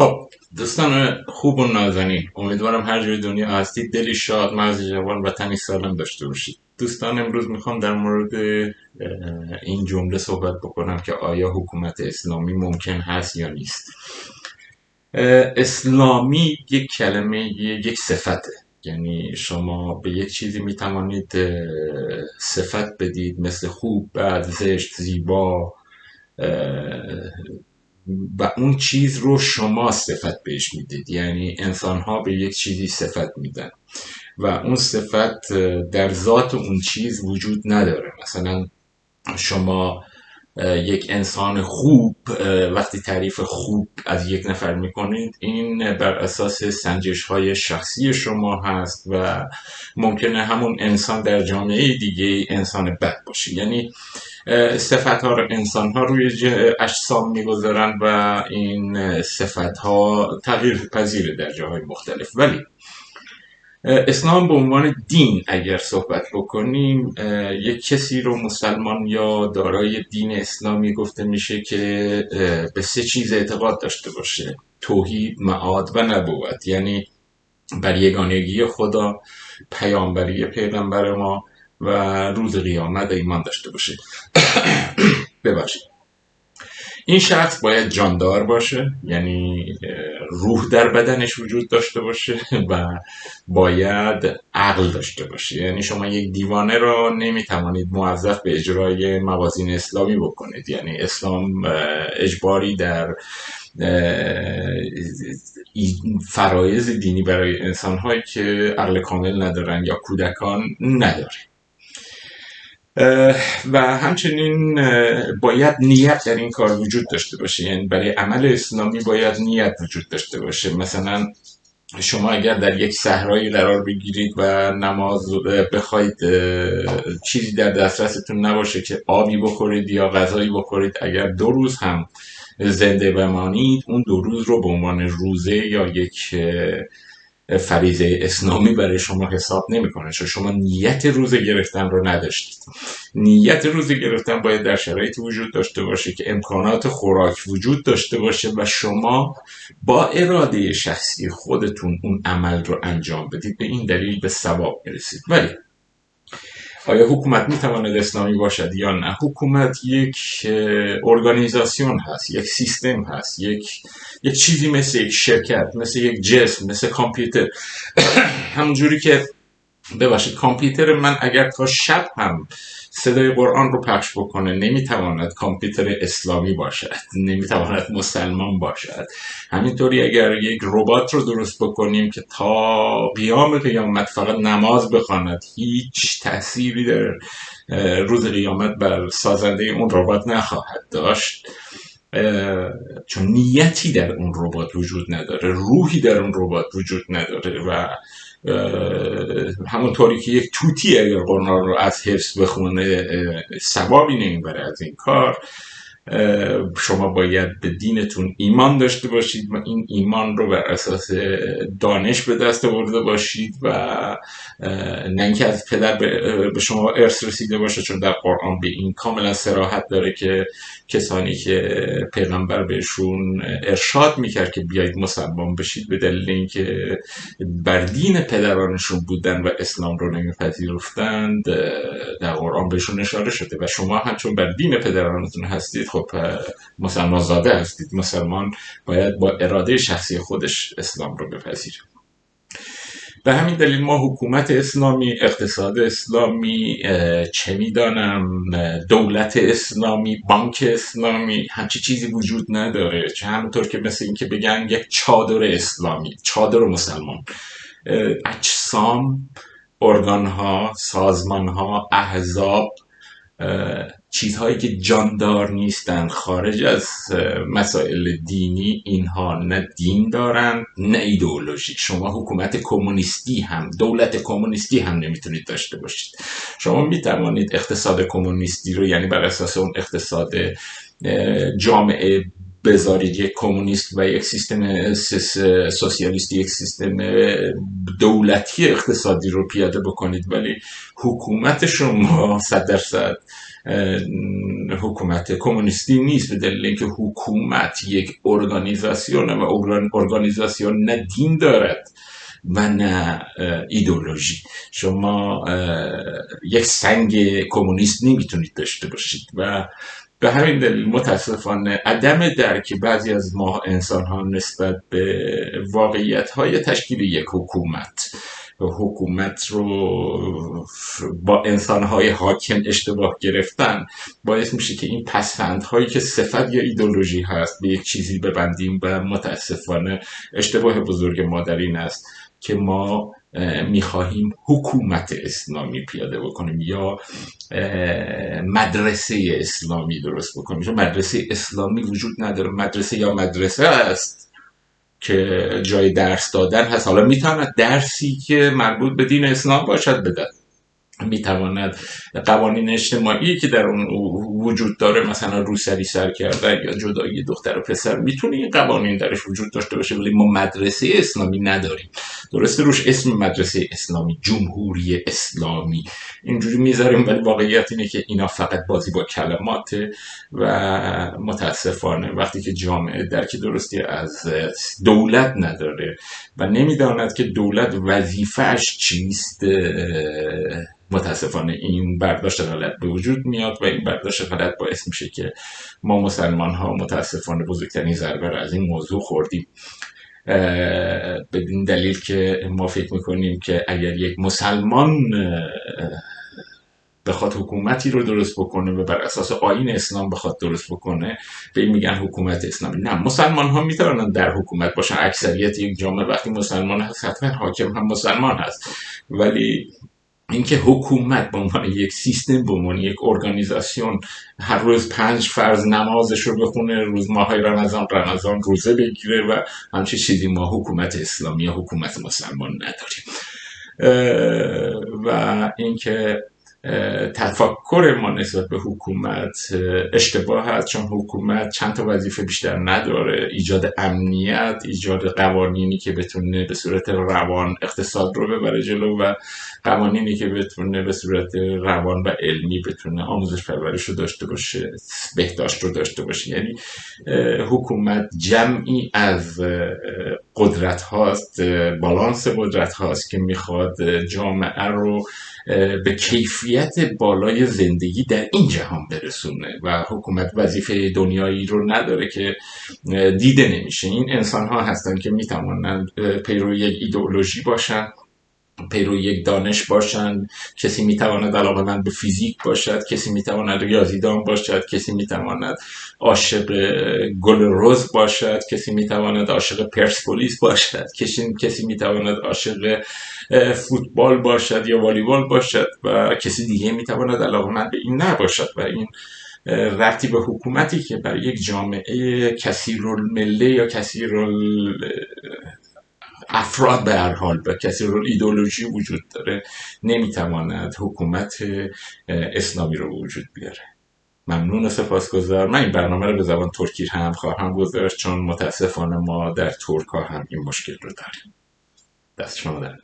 خب. دوستان خوب و نازنین امیدوارم هر جای دنیا هستید. دلی شاد مغز جوان و تنی سالم داشته باشید. دوستان امروز می‌خوام در مورد این جمله صحبت بکنم که آیا حکومت اسلامی ممکن هست یا نیست. اسلامی یک کلمه یک صفته. یعنی شما به یک چیزی می‌توانید صفت بدید مثل خوب بد زشت زیبا و اون چیز رو شما صفت بهش می‌دید. یعنی انسان ها به یک چیزی صفت میدن. و اون صفت در ذات اون چیز وجود نداره. مثلا شما یک انسان خوب وقتی تعریف خوب از یک نفر می‌کنید این بر اساس سنجش های شخصی شما هست و ممکنه همون انسان در جامعه دیگه انسان بد باشه. یعنی صفت ها رو انسان ها روی اجسام می‌گذارن و این صفت ها تغییر پذیره در جاهای مختلف. ولی اسلام به عنوان دین اگر صحبت بکنیم یک کسی رو مسلمان یا دارای دین اسلامی گفته میشه که به سه چیز اعتقاد داشته باشه توحید، معاد و نبوت. یعنی بر یگانگی خدا پیامبری پیغمبر ما و روز قیامت ایمان داشته باشه ببخشید. این شخص باید جاندار باشه یعنی روح در بدنش وجود داشته باشه و باید عقل داشته باشه. یعنی شما یک دیوانه را نمی‌توانید موظف به اجرای موازین اسلامی بکنید. یعنی اسلام اجباری در فرایز دینی برای انسان هایی که عقل کامل ندارن یا کودکان نداره. و همچنین باید نیت در این کار وجود داشته باشه. یعنی برای عمل اسلامی باید نیت وجود داشته باشه. مثلا شما اگر در یک صحرایی قرار بگیرید و نماز بخواید چیزی در دسترستون نباشه که آبی بخورید یا غذایی بخورید اگر دو روز هم زنده بمانید اون دو روز رو به عنوان روزه یا یک فریضه اسلامی برای شما حساب نمی‌کنه. چون شما نیت روزه گرفتن رو نداشتید. نیت روزه گرفتن باید در شرایطی وجود داشته باشه که امکانات خوراک وجود داشته باشه و شما با اراده شخصی خودتون اون عمل رو انجام بدید. به این دلیل به ثواب می‌رسید. ولی آیا حکومت می‌تواند اسلامی باشد یا نه؟ حکومت یک ارگانیزاسیون هست یک سیستم هست یک یک چیزی مثل یک شرکت مثل یک جسم مثل کامپیوتر. همونجوری که ببخشید کامپیوتر من اگر تا شب هم صدای قرآن رو پخش بکنه نمی‌تواند کامپیوتر اسلامی باشد نمی‌تواند مسلمان باشد. همینطوری اگر یک ربات رو درست بکنیم که تا قیام قیامت فقط نماز بخواند هیچ تأثیری در روز قیامت بر سازنده اون ربات نخواهد داشت. چون نیتی در اون ربات وجود نداره روحی در اون ربات وجود نداره و همونطوری که یک توتی اگر قرآن رو از حفظ بخونه ثوابی نمی‌بره از این کار. شما باید به دینتون ایمان داشته باشید و این ایمان رو بر اساس دانش به دست آورده باشید و نه اینکه از پدر به شما ارث رسیده باشه چون در قرآن به این کاملا سراحت داره که کسانی که پیغمبر بهشون ارشاد می‌کرد که بیایید مسلمان بشید به دلیل اینکه بر دین پدرانشون بودن و اسلام رو نمیپذیرفتند در قرآن بهشون اشاره شده و شما هم چون بر دین پدرانتون هستید. خب مسلمان زاده هستید. مسلمان باید با اراده شخصی خودش اسلام رو بپذیره. به همین دلیل ما حکومت اسلامی اقتصاد اسلامی چه می‌دانم دولت اسلامی بانک اسلامی همچی چیزی وجود نداره. چه همونطور که مثل اینکه بگن یک چادر اسلامی چادر مسلمان. اجسام ارگان ها سازمان ها احزاب چیزهایی که جاندار نیستن خارج از مسائل دینی اینها نه دین دارن نه ایدئولوژی شما حکومت کمونیستی هم دولت کمونیستی هم نمی‌تونید داشته باشید. شما می‌توانید اقتصاد کمونیستی رو یعنی بر اساس اون اقتصاد جامعه بذارید یک کمونیست و یک سیستم سوسیالیستی یک سیستم دولتی اقتصادی رو پیاده بکنید ولی حکومت شما صد درصد حکومت کمونیستی نیست به دلیل اینکه حکومت یک ارگانیزاسیون و ارگانیزاسیون نه دین دارد و نه ایدولوژی شما یک سنگ کمونیست نمی‌تونید داشته باشید و به همین دلیل متاسفانه عدم درک بعضی از ما انسان ها نسبت به واقعیت های تشکیل یک حکومت حکومت رو با انسانهای حاکم اشتباه گرفتن باعث میشه که این پسفندهایی که صفت یا ایدولوژی هست به یک چیزی ببندیم و متاسفانه اشتباه بزرگ ما در این است که ما می‌خواهیم حکومت اسلامی پیاده بکنیم یا مدرسه اسلامی درست بکنیم. چون مدرسه اسلامی وجود نداره. مدرسه یا مدرسه است که جای درس دادن هست. حالا می‌تواند درسی که مربوط به دین اسلام باشد بدن می‌تواند قوانین اجتماعی که در اون وجود داره مثلا روسری سر کردن یا جدایی دختر و پسر می‌تونه این قوانین درش وجود داشته باشه ولی ما مدرسه اسلامی نداریم. درسته روش اسم مدرسه اسلامی جمهوری اسلامی. اینجوری می‌ذاریم ولی واقعیت اینه که اینا فقط بازی با کلمات و متاسفانه وقتی که جامعه درک درستی از دولت نداره و نمی‌داند که دولت وظیفهش چیست متاسفانه این برداشت غلط به وجود میاد و این برداشت غلط باعث میشه که ما مسلمان ها متاسفانه بزرگترین ضربه از این موضوع خوردیم. بدین دلیل که ما فکر می‌کنیم که اگر یک مسلمان بخواد حکومتی رو درست بکنه و بر اساس آین اسلام بخواد درست بکنه به این میگن حکومت اسلامی. نه مسلمان ها می‌تونن در حکومت باشن. اکثریت یک جامعه وقتی مسلمان هست حتما حاکم هم مسلمان هست. ولی اینکه حکومت به عنوان یک سیستم به عنوان یک ارگانیزاسیون هر روز پنج فرض نمازش رو بخونه روز ماهای رمضان رمضان روزه بگیره و همچه چیزی ما حکومت اسلامی یا حکومت مسلمان نداریم. و اینکه تفکر ما نسبت به حکومت اشتباه هست چون حکومت چند تا وظیفه بیشتر نداره. ایجاد امنیت ایجاد قوانینی که بتونه به صورت روان اقتصاد رو ببره جلو و قوانینی که بتونه به صورت روان و علمی بتونه آموزش پرورش رو داشته باشه بهداشت رو داشته باشه. یعنی حکومت جمعی از قدرت هاست بالانس قدرت هاست که می‌خواد جامعه رو به کیفیت بالای زندگی در این جهان برسونه و حکومت وظیفه دنیایی رو نداره که دیده نمیشه. این انسان ها هستن که می‌توانند پیرو یک ایدئولوژی باشن. پیرو یک دانش باشند کسی می‌تواند علاقه من به فیزیک باشد کسی می‌تواند ریاضیدان باشد کسی می‌تواند عاشق گل روز باشد کسی می‌تواند عاشق پرسپولیس باشد کسی کسی می‌تواند عاشق فوتبال باشد یا والیبال باشد و کسی دیگه می‌تواند علاقه من به این نباشد و این ربطی به حکومتی که برای یک جامعه کثیر مله یا کثیر افراد به هر حال به کسی رو ایدولوژی وجود داره نمی‌تواند حکومت اسلامی رو وجود بیاره. ممنون و سپاسگزار من این برنامه رو به زبان ترکی هم خواهم گذاشت چون متاسفانه ما در ترک هم این مشکل رو داریم. دست شما در